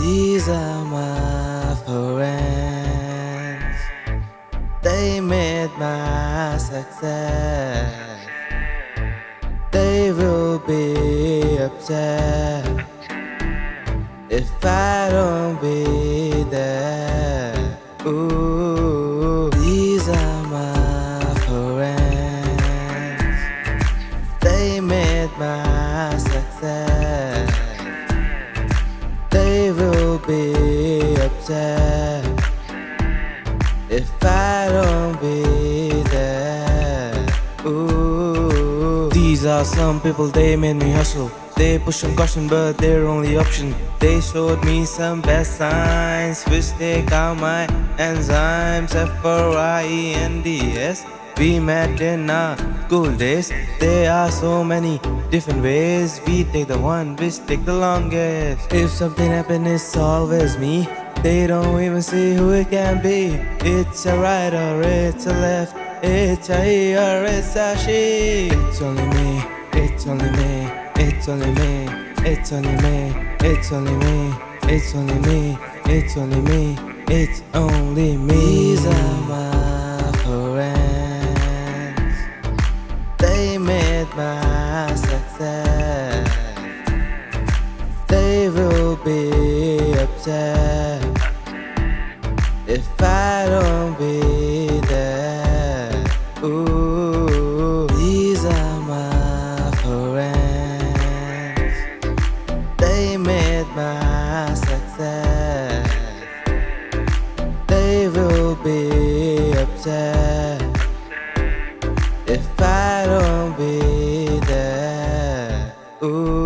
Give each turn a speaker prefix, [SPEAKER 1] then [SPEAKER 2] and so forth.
[SPEAKER 1] These are my friends. They made my success. They will be upset if I don't be there. Ooh, upset if I don't be there. Ooh, these are some people, they made me hustle. They push and caution, but their only option. They showed me some bad signs, which take out my enzymes. F R I E N D S. We met in our school days. There are so many different ways. We take the one which take the longest. If something happens, it's always me. They don't even see who it can be. It's a right or it's a left. It's a he or it's a she. It's only me. It's only me. It's only me. It's only me. It's only me. It's only me. It's only me. It's only me. These are my friends. They made my success. They will be upset if I don't be if I don't be there. Ooh.